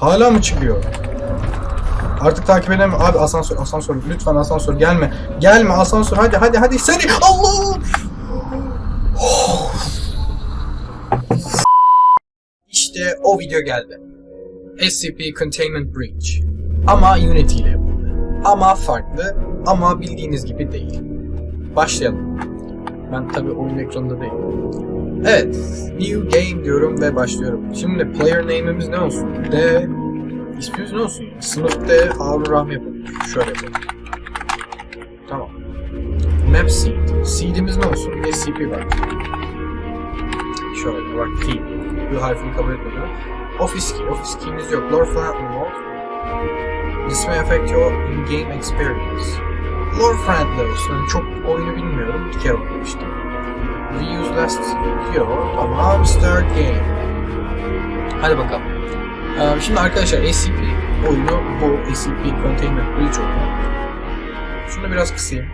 Hala mı çıkıyor? Artık takip edemem. Abi asansör, asansör. Lütfen asansör gelme. Gelme asansör. Hadi hadi hadi seni. Allah! İşte o video geldi. SCP Containment Breach. Ama Unity ile yapıldı. Ama farklı. Ama bildiğiniz gibi değil. Başlayalım. Ben tabi oyun ekranında değilim. Evet. New Game diyorum ve başlıyorum. Şimdi player name'imiz ne olsun? D İsmimiz ne olsun? Sınıf D Harun Rahmi yapalım. Şöyle yapalım. Tamam. Map seed. Seed'imiz ne olsun? SCP var. Şöyle bak T. Bu harfini kabul etmiyorum. Office key. Office key'imiz yok. Lore flat remote. This may affect your in-game experience. Lore friendly olsun. Yani çok oyunu bilmiyorum. Bir kere oynamıştım. Reuse last diyor. Tamam. Start game. Hadi bakalım. Ee, Şimdi arkadaşlar SCP oyunu bu SCP Containment Breach oyunu. Şunu biraz kısayım.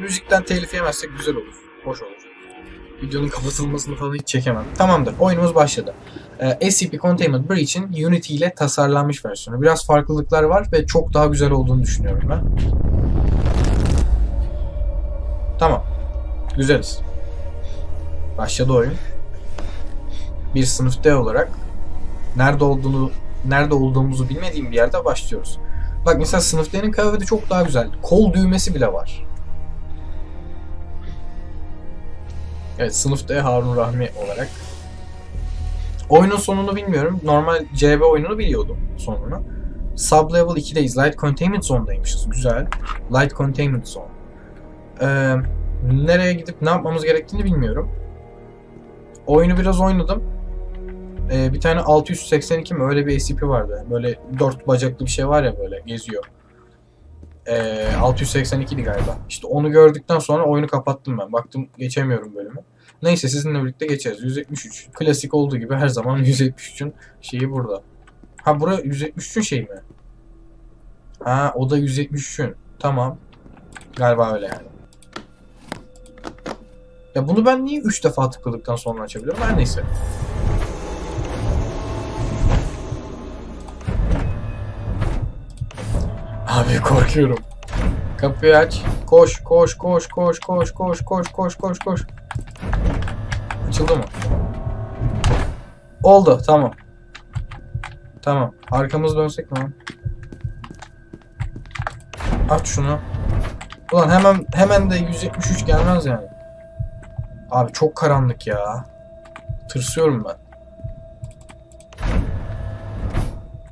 Müzikten telif yemezsek güzel olur. Hoş olur. Videonun kapatılmasını falan hiç çekemem. Tamamdır. Oyunumuz başladı. Ee, SCP Containment Breach'in Unity ile tasarlanmış versiyonu. Biraz farklılıklar var ve çok daha güzel olduğunu düşünüyorum ben. Tamam. Güzeliz. Başladı oyun. Bir sınıf D olarak nerede olduğunu nerede olduğumuzu bilmediğim bir yerde başlıyoruz. Bak mesela sınıf D'nin kıyafeti çok daha güzel. Kol düğmesi bile var. Evet sınıf D Harun Rahmi olarak. Oyunun sonunu bilmiyorum. Normal CB oyununu biliyordum sonunu. Sublevel 2'deyiz. Light Containment Zone'daymışız. Güzel. Light Containment Zone. Ee, nereye gidip ne yapmamız gerektiğini bilmiyorum. Oyunu biraz oynadım. Ee, bir tane 682 mi öyle bir SCP vardı. Böyle dört bacaklı bir şey var ya böyle geziyor. Ee, 682'di galiba. İşte onu gördükten sonra oyunu kapattım ben. Baktım geçemiyorum bölümü. Neyse sizinle birlikte geçeriz. 173. Klasik olduğu gibi her zaman 173'ün şeyi burada. Ha bura 173'ün şeyi mi? Ha o da 173'ün. Tamam. Galiba öyle yani. Ya bunu ben niye 3 defa tıkladıktan sonra açabiliyorum? Her neyse. Abi korkuyorum. Kapıyı aç. Koş, koş, koş, koş, koş, koş, koş, koş, koş, koş. Açıldı mı? Oldu, tamam. Tamam. Arkamız dönsek mi? Aç şunu. Ulan hemen hemen de 173 gelmez yani. Abi çok karanlık ya. Tırsıyorum ben.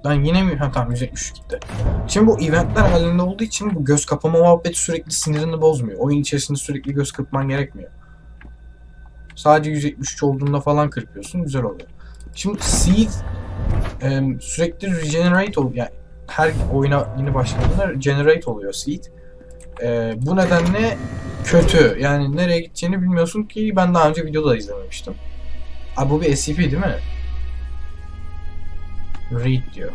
Lan yine mi? Ha tamam 173 gitti. Şimdi bu eventler halinde olduğu için bu göz kapama muhabbeti sürekli sinirini bozmuyor. Oyun içerisinde sürekli göz kırpman gerekmiyor. Sadece 173 olduğunda falan kırpıyorsun. Güzel oluyor. Şimdi Seed e, sürekli regenerate oluyor. Yani her oyuna yeni başladığında regenerate oluyor Seed. E, bu nedenle kötü. Yani nereye gideceğini bilmiyorsun ki ben daha önce videoda da izlememiştim. Abi bu bir SCP değil mi? Read diyor.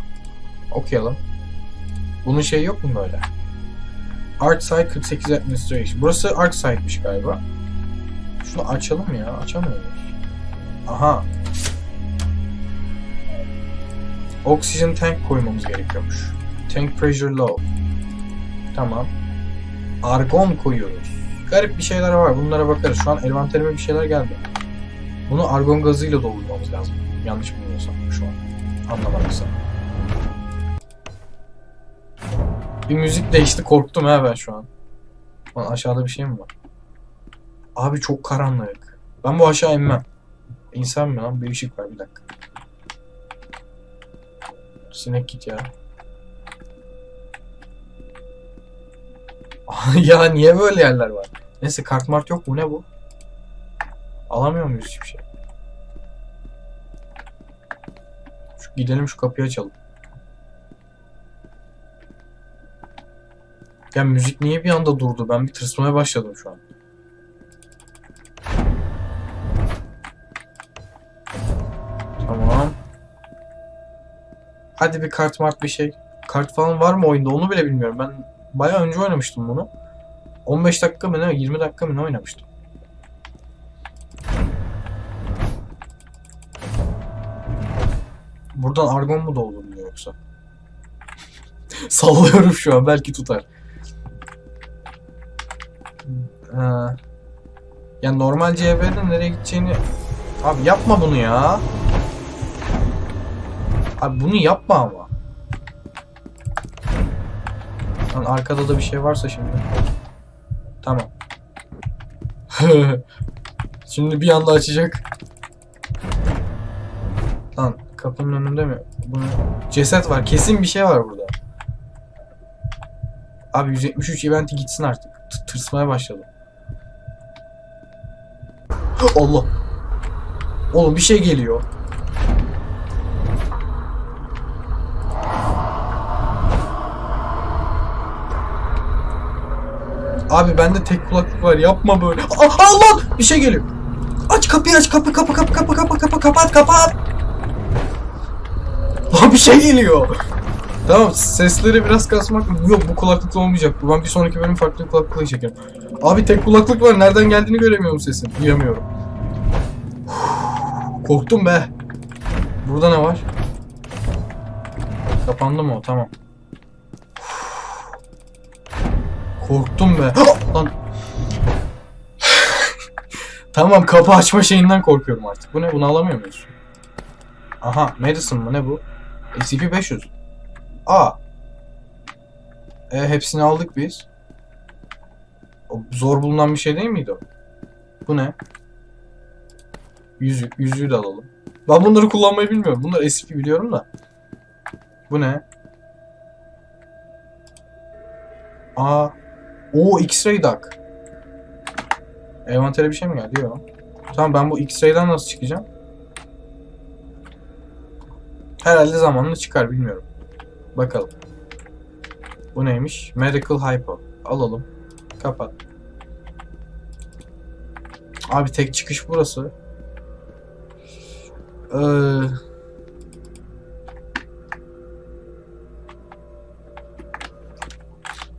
Okuyalım. Bunun şeyi yok mu böyle? Art Site 48 Administration. Burası Art Site'miş galiba. Şunu açalım ya. Açamıyoruz. Aha. Oxygen tank koymamız gerekiyormuş. Tank pressure low. Tamam. Argon koyuyoruz. Garip bir şeyler var. Bunlara bakarız. Şu an envanterime bir şeyler geldi. Bunu argon gazıyla doldurmamız lazım. Yanlış bilmiyorsam şu an. Anlamadıysam. Bir müzik değişti. Korktum ha ben şu an. Lan aşağıda bir şey mi var? Abi çok karanlık. Ben bu aşağı inmem. İnsan mı lan? Bir ışık var bir dakika. Sinek git ya. ya niye böyle yerler var? Neyse kart mart yok mu ne bu? Alamıyor muyuz hiçbir şey? Şu, gidelim şu kapıyı açalım. Ya müzik niye bir anda durdu? Ben bir tırsmaya başladım şu an. Tamam. Hadi bir kart mart bir şey. Kart falan var mı oyunda onu bile bilmiyorum. Ben bayağı önce oynamıştım bunu. 15 dakika mı ne 20 dakika mı ne oynamıştım. Buradan argon mu dolduruluyor yoksa? Sallıyorum şu an belki tutar. Ha. Ya normal CB'de nereye gideceğini... Abi yapma bunu ya. Abi bunu yapma ama. Lan arkada da bir şey varsa şimdi. Tamam. şimdi bir anda açacak. Lan kapının önünde mi? Bunu... Ceset var. Kesin bir şey var burada. Abi 173 eventi gitsin artık. T- tırsmaya başladım. Allah. Oğlum bir şey geliyor. Abi bende tek kulaklık var. Yapma böyle. Ah, Allah! Bir şey geliyor. Aç kapıyı aç kapı kapı kapı kapı kapı kapı kapat kapat. Lan bir şey geliyor. Tamam sesleri biraz kasmak yok bu kulaklıkla olmayacak. Ben bir sonraki bölüm farklı kulaklıkla çekerim. Abi tek kulaklık var. Nereden geldiğini göremiyorum sesin. Duyamıyorum. Korktum be. Burada ne var? Kapandı mı o? Tamam. Korktum be. Lan. tamam kapı açma şeyinden korkuyorum artık. Bu ne? Bunu alamıyor muyuz? Aha medicine mı ne bu? SCP-500. Aa. E, hepsini aldık biz. O zor bulunan bir şey değil miydi o? Bu ne? Yüzük. Yüzüğü de alalım. Ben bunları kullanmayı bilmiyorum. Bunlar SCP biliyorum da. Bu ne? Aa. O X-ray duck. Envantere bir şey mi geldi? Yok. Tamam ben bu X-ray'den nasıl çıkacağım? Herhalde zamanla çıkar bilmiyorum. Bakalım. Bu neymiş? Medical Hypo. Alalım. Kapat. Abi tek çıkış burası. Ee...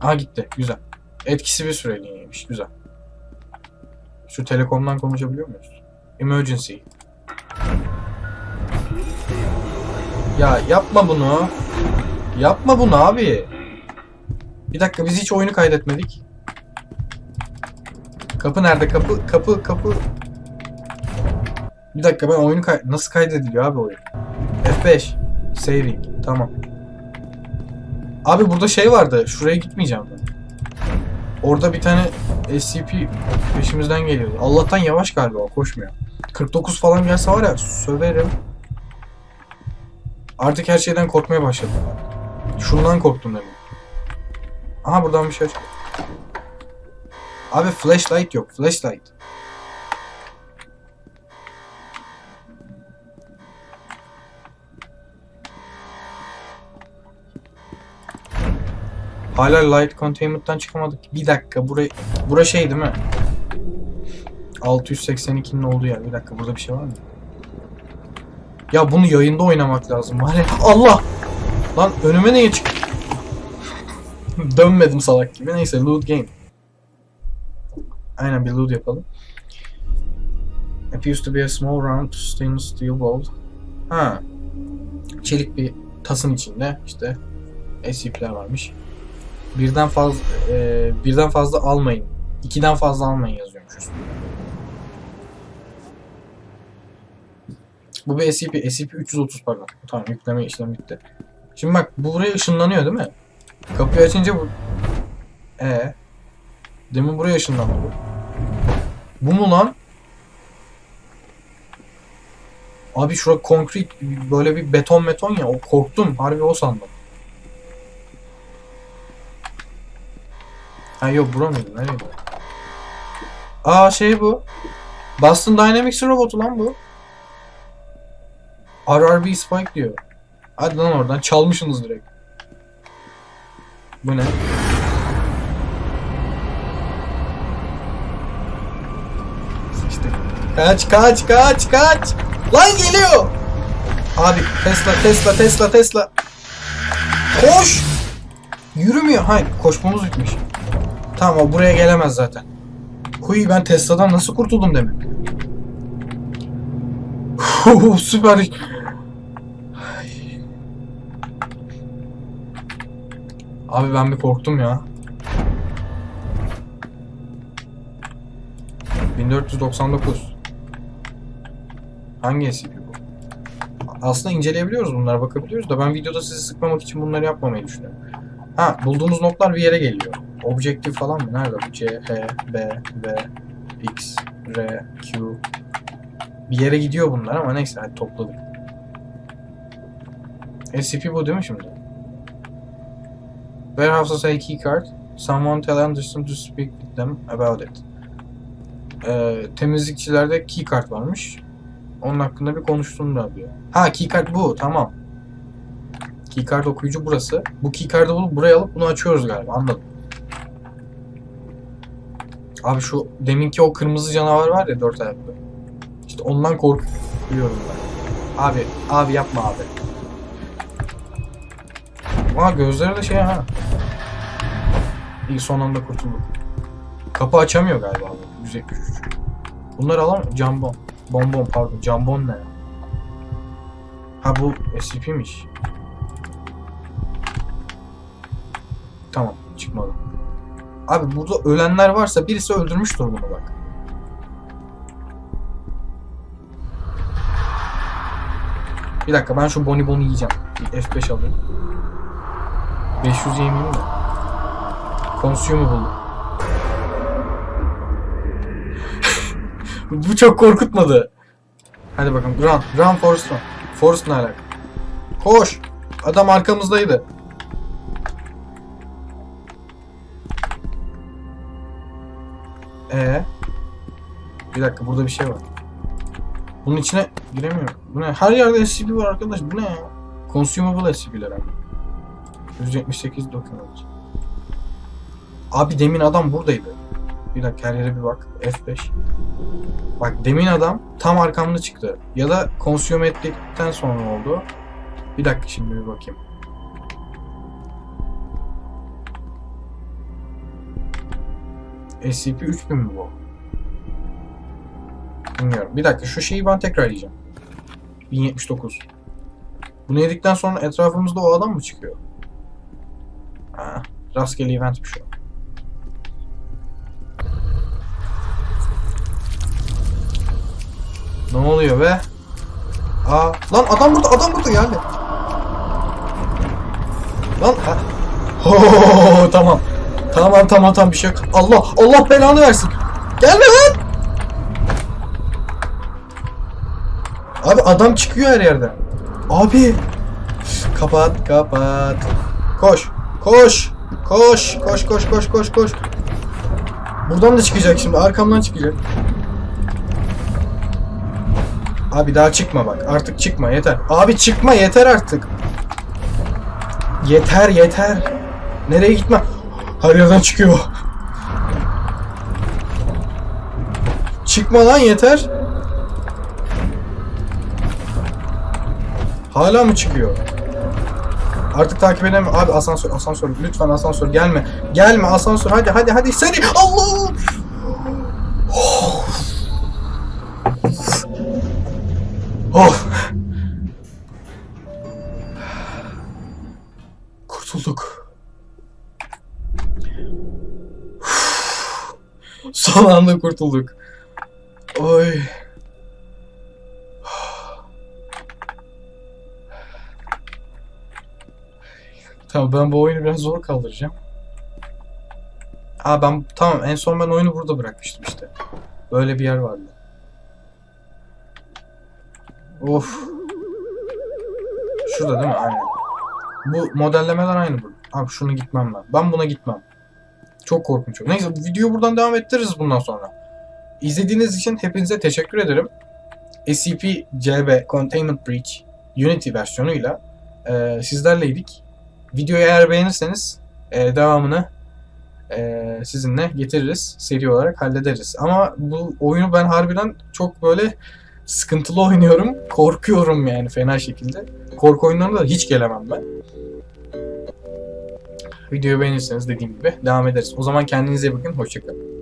Aa gitti. Güzel. Etkisi bir süreliğineymiş. Güzel. Şu telekomdan konuşabiliyor muyuz? Emergency. Ya yapma bunu. Yapma bunu abi. Bir dakika biz hiç oyunu kaydetmedik. Kapı nerede? Kapı kapı kapı. Bir dakika ben oyunu kay nasıl kaydediliyor abi oyun? F5 saving tamam. Abi burada şey vardı. Şuraya gitmeyeceğim ben. Orada bir tane SCP peşimizden geliyordu. Allah'tan yavaş galiba koşmuyor. 49 falan gelse var ya söverim. Artık her şeyden korkmaya başladım. Şundan korktum demin. Aha buradan bir şey çıkıyor. Abi flashlight yok. Flashlight. Hala light containment'tan çıkamadık. Bir dakika buraya bura şey değil mi? 682'nin olduğu yer. Bir dakika burada bir şey var mı? Ya bunu yayında oynamak lazım. Ya. Allah! Lan önüme niye çık? Dönmedim salak gibi. Neyse loot game. Aynen bir loot yapalım. Appears to be a small round stainless steel bowl. Ha. Çelik bir tasın içinde işte SCP'ler varmış. Birden fazla e, birden fazla almayın. İkiden fazla almayın yazıyormuş üstünde. Bu bir SCP. SCP-330 pardon. Tamam yükleme işlemi bitti. Şimdi bak bu buraya ışınlanıyor değil mi? Kapıyı açınca bu... Ee. Demin buraya ışınlandı bu. Bu mu lan? Abi şura konkret böyle bir beton beton ya o korktum harbi o sandım. Ha yok bura mıydı nereydi? Aa şey bu. Boston Dynamics robotu lan bu. RRB Spike diyor. Hadi lan oradan çalmışsınız direkt. Bu ne? Sıçtık. Kaç kaç kaç kaç. Lan geliyor. Abi Tesla Tesla Tesla Tesla. Koş. Yürümüyor. Hayır koşmamız bitmiş. Tamam o buraya gelemez zaten. Huy ben Tesla'dan nasıl kurtuldum demin. Süper. Abi ben bir korktum ya. 1499. Hangi SCP bu? Aslında inceleyebiliyoruz bunlara bakabiliyoruz da ben videoda sizi sıkmamak için bunları yapmamayı düşünüyorum. Ha bulduğumuz notlar bir yere geliyor. Objektif falan mı? Nerede bu? C, H, B, V, X, R, Q. Bir yere gidiyor bunlar ama neyse hadi topladık. SCP bu değil mi şimdi? Warehouse has a key card. Someone tell Anderson to speak with them about it. Ee, temizlikçilerde key card varmış. Onun hakkında bir konuşsunlar diyor. Ha key card bu tamam. Key card okuyucu burası. Bu key card'ı bulup buraya alıp bunu açıyoruz galiba anladım. Abi şu deminki o kırmızı canavar var ya dört ayaklı. İşte ondan korkuyorum ben. Abi, abi yapma abi. Aa gözleri de şey ha. İyi son anda kurtulduk. Kapı açamıyor galiba bu. 173. Bunları alamam. Jambon. Bonbon pardon. Jambon ne? Ha bu SCP'miş. Tamam çıkmadı. Abi burada ölenler varsa birisi öldürmüştür bunu bak. Bir dakika ben şu bonibonu yiyeceğim. Bir F5 alayım. 500 yemeyeyim de. Consumable. Bu çok korkutmadı. Hadi bakalım. Run. Run Forrest run. Forrest ne alaka? Koş. Adam arkamızdaydı. Bir dakika burada bir şey var. Bunun içine giremiyorum. Bu ne? Her yerde SCP var arkadaş. Bu ne ya? Consumable SCP'ler abi. 178 document. Abi demin adam buradaydı. Bir dakika her yere bir bak. F5. Bak demin adam tam arkamda çıktı. Ya da consume ettikten sonra oldu. Bir dakika şimdi bir bakayım. SCP-3000 mi bu? Bilmiyorum. Bir dakika şu şeyi ben tekrar yiyeceğim. 1079. Bunu yedikten sonra etrafımızda o adam mı çıkıyor? Ha, rastgele eventmiş o. Ne oluyor be? Aa, lan adam burada, adam burada geldi. Lan. Ho, tamam. Tamam tamam tamam bir şey yok. Allah Allah belanı versin. Gelme lan. Abi adam çıkıyor her yerden. Abi. Kapat kapat. Koş. Koş. Koş. Koş koş koş koş koş. Buradan da çıkacak şimdi. Arkamdan çıkacak. Abi daha çıkma bak. Artık çıkma yeter. Abi çıkma yeter artık. Yeter yeter. Nereye gitme? Her yerden çıkıyor. Çıkma lan yeter. Hala mı çıkıyor? Artık takip edemem. Abi asansör, asansör. Lütfen asansör gelme. Gelme asansör. Hadi hadi hadi seni. Allah! Oh. Oh. Kurtulduk. Son anda kurtulduk. Oy. Tamam ben bu oyunu biraz zor kaldıracağım. Aa ben tamam en son ben oyunu burada bırakmıştım işte. Böyle bir yer vardı. Of. Şurada değil mi? Aynen. Bu modellemeler aynı bu. Abi şunu gitmem ben. Ben buna gitmem. Çok korkunç. Neyse bu videoyu buradan devam ettiririz bundan sonra. İzlediğiniz için hepinize teşekkür ederim. SCP-CB Containment Breach Unity versiyonuyla e, sizlerleydik. Videoyu eğer beğenirseniz e, devamını e, sizinle getiririz. Seri olarak hallederiz. Ama bu oyunu ben harbiden çok böyle sıkıntılı oynuyorum. Korkuyorum yani fena şekilde. Korku oyunlarına da hiç gelemem ben. Videoyu beğenirseniz dediğim gibi devam ederiz. O zaman kendinize bakın. Hoşçakalın.